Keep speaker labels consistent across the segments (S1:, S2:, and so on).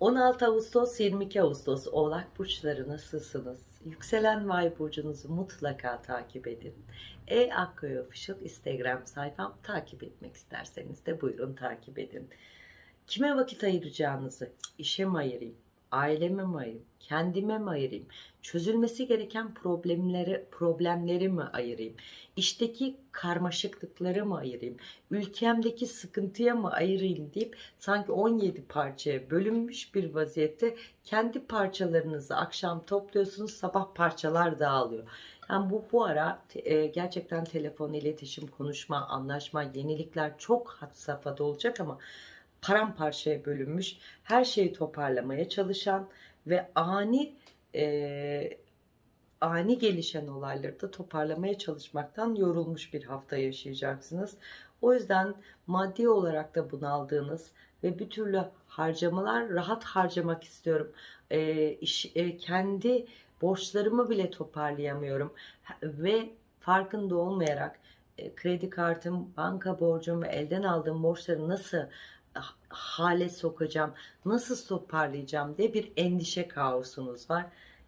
S1: 16 Ağustos 22 Ağustos Oğlak Burçları nasılsınız? Yükselen Vay Burcunuzu mutlaka takip edin. E Akkoy Official Instagram sayfam takip etmek isterseniz de buyurun takip edin. Kime vakit ayıracağınızı, işe mi ayırayım, aileme mi ayırayım, kendime mi ayırayım, çözülmesi gereken problemleri, problemleri mi ayırayım, işteki karmaşıklıkları mı ayırayım, ülkemdeki sıkıntıya mı ayırayım deyip sanki 17 parçaya bölünmüş bir vaziyette kendi parçalarınızı akşam topluyorsunuz sabah parçalar dağılıyor. Yani bu bu ara e, gerçekten telefon, iletişim, konuşma, anlaşma, yenilikler çok had safhada olacak ama paramparçaya bölünmüş, her şeyi toparlamaya çalışan ve ani e, ani gelişen olayları da toparlamaya çalışmaktan yorulmuş bir hafta yaşayacaksınız. O yüzden maddi olarak da bunaldığınız ve bir türlü harcamalar rahat harcamak istiyorum. E, iş, e, kendi borçlarımı bile toparlayamıyorum ve farkında olmayarak e, kredi kartım, banka borcum ve elden aldığım borçları nasıl hale sokacağım, nasıl toparlayacağım diye bir endişe kaosunuz var.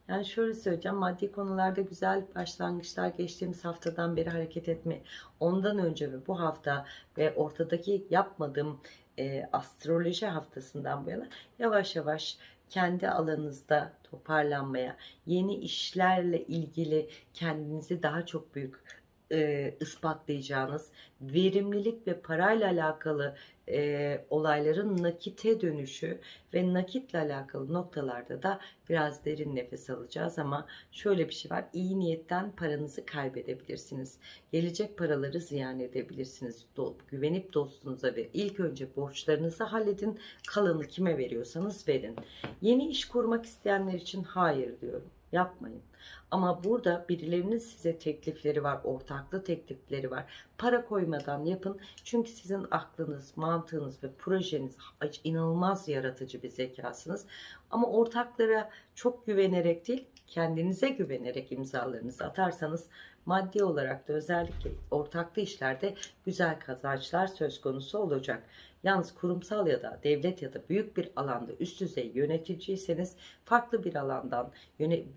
S1: Yani şöyle söyleyeceğim maddi konularda güzel başlangıçlar geçtiğimiz haftadan beri hareket etme. Ondan önce ve bu hafta ve ortadaki yapmadığım e, astroloji haftasından bu yana yavaş yavaş kendi alanınızda toparlanmaya, yeni işlerle ilgili kendinizi daha çok büyük e, ispatlayacağınız verimlilik ve parayla alakalı e, olayların nakite dönüşü ve nakitle alakalı noktalarda da biraz derin nefes alacağız ama şöyle bir şey var iyi niyetten paranızı kaybedebilirsiniz. Gelecek paraları ziyan edebilirsiniz. Do güvenip dostunuza ve ilk önce borçlarınızı halledin kalanı kime veriyorsanız verin. Yeni iş kurmak isteyenler için hayır diyorum yapmayın. Ama burada birilerinin size teklifleri var, ortaklı teklifleri var. Para koymadan yapın. Çünkü sizin aklınız, mantığınız ve projeniz inanılmaz yaratıcı bir zekasınız. Ama ortaklara çok güvenerek değil, kendinize güvenerek imzalarınızı atarsanız maddi olarak da özellikle ortaklı işlerde güzel kazançlar söz konusu olacak. Yalnız kurumsal ya da devlet ya da büyük bir alanda üst düzey yöneticiyseniz farklı bir alandan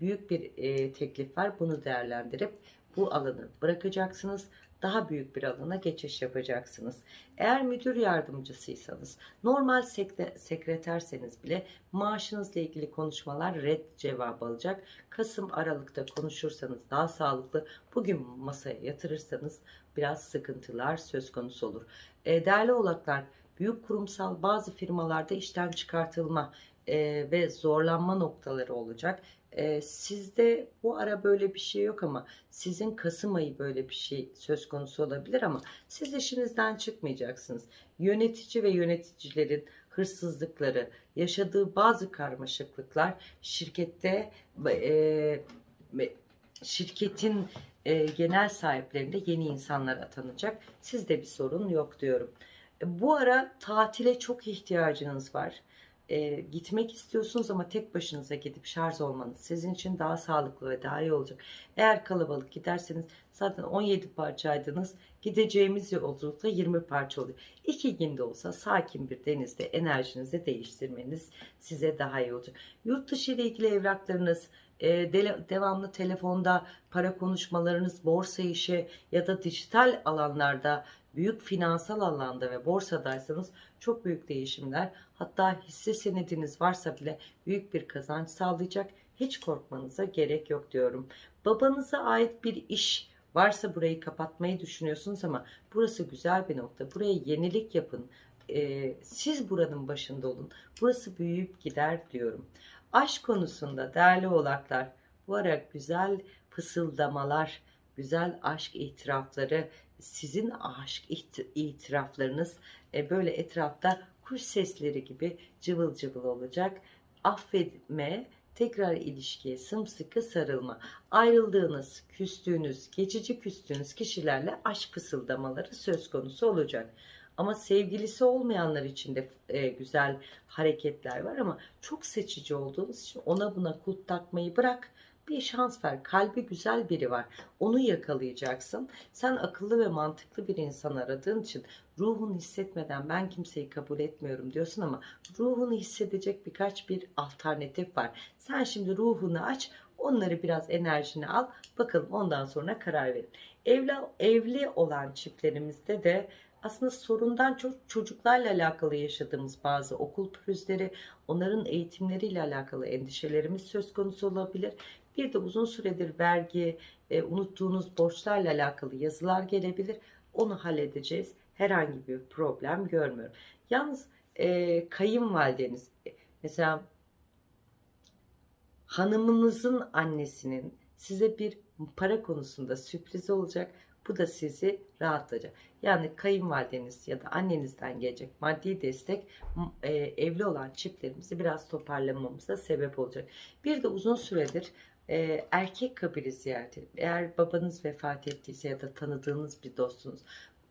S1: büyük bir e, teklif var. Bunu değerlendirip bu alanı bırakacaksınız. Daha büyük bir alana geçiş yapacaksınız. Eğer müdür yardımcısıysanız, normal sekreterseniz bile maaşınızla ilgili konuşmalar red cevabı alacak. Kasım Aralık'ta konuşursanız daha sağlıklı, bugün masaya yatırırsanız biraz sıkıntılar söz konusu olur. E, değerli oğlaklar, büyük kurumsal bazı firmalarda işten çıkartılma e, ve zorlanma noktaları olacak. E, sizde bu ara böyle bir şey yok ama sizin Kasım ayı böyle bir şey söz konusu olabilir ama siz işinizden çıkmayacaksınız. Yönetici ve yöneticilerin hırsızlıkları, yaşadığı bazı karmaşıklıklar şirkette e, şirketin e, genel sahiplerinde yeni insanlar atanacak. Sizde bir sorun yok diyorum. Bu ara tatile çok ihtiyacınız var. E, gitmek istiyorsunuz ama tek başınıza gidip şarj olmanız sizin için daha sağlıklı ve daha iyi olacak. Eğer kalabalık giderseniz zaten 17 parçaydınız. Gideceğimiz yolculukta 20 parça oluyor. İki günde olsa sakin bir denizde enerjinizi değiştirmeniz size daha iyi olacak. Yurt dışı ile ilgili evraklarınız, e, devamlı telefonda para konuşmalarınız, borsa işi ya da dijital alanlarda büyük finansal alanda ve borsadaysanız çok büyük değişimler hatta hisse senediniz varsa bile büyük bir kazanç sağlayacak. Hiç korkmanıza gerek yok diyorum. Babanıza ait bir iş varsa burayı kapatmayı düşünüyorsunuz ama burası güzel bir nokta. Buraya yenilik yapın. Ee, siz buranın başında olun. Burası büyüyüp gider diyorum. Aşk konusunda değerli oğlaklar bu ara güzel fısıldamalar, güzel aşk itirafları sizin aşk itiraflarınız e, böyle etrafta kuş sesleri gibi cıvıl cıvıl olacak. Affetme, tekrar ilişkiye sımsıkı sarılma. Ayrıldığınız, küstüğünüz, geçici küstüğünüz kişilerle aşk fısıldamaları söz konusu olacak. Ama sevgilisi olmayanlar için de e, güzel hareketler var ama çok seçici olduğunuz için ona buna kulp takmayı bırak bir şans ver. Kalbi güzel biri var. Onu yakalayacaksın. Sen akıllı ve mantıklı bir insan aradığın için ruhunu hissetmeden ben kimseyi kabul etmiyorum diyorsun ama ruhunu hissedecek birkaç bir alternatif var. Sen şimdi ruhunu aç, onları biraz enerjini al. Bakalım ondan sonra karar verin. Evli, evli olan çiftlerimizde de aslında sorundan çok çocuklarla alakalı yaşadığımız bazı okul pürüzleri, onların eğitimleriyle alakalı endişelerimiz söz konusu olabilir. Bir de uzun süredir vergi, e, unuttuğunuz borçlarla alakalı yazılar gelebilir. Onu halledeceğiz. Herhangi bir problem görmüyorum. Yalnız e, kayınvalideniz, e, mesela hanımınızın annesinin size bir para konusunda sürpriz olacak. Bu da sizi rahatlatacak. Yani kayınvalideniz ya da annenizden gelecek maddi destek e, evli olan çiftlerimizi biraz toparlamamıza sebep olacak. Bir de uzun süredir e, erkek kabili ziyareti. Eğer babanız vefat ettiyse ya da tanıdığınız bir dostunuz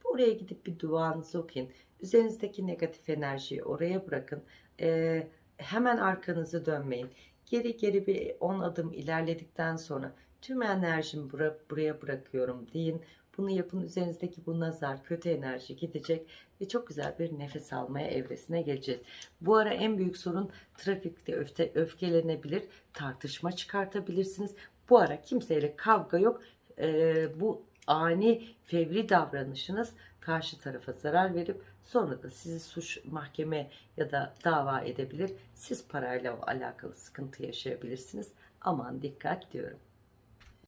S1: oraya gidip bir duanızı okuyun. Üzerinizdeki negatif enerjiyi oraya bırakın. E, hemen arkanızı dönmeyin. Geri geri bir 10 adım ilerledikten sonra tüm enerjimi bura, buraya bırakıyorum deyin. Bunu yapın üzerinizdeki bu nazar, kötü enerji gidecek ve çok güzel bir nefes almaya evresine geleceğiz. Bu ara en büyük sorun trafikte öfte, öfkelenebilir, tartışma çıkartabilirsiniz. Bu ara kimseyle kavga yok. Ee, bu ani fevri davranışınız karşı tarafa zarar verip sonra da sizi suç mahkeme ya da dava edebilir. Siz parayla alakalı sıkıntı yaşayabilirsiniz. Aman dikkat diyorum.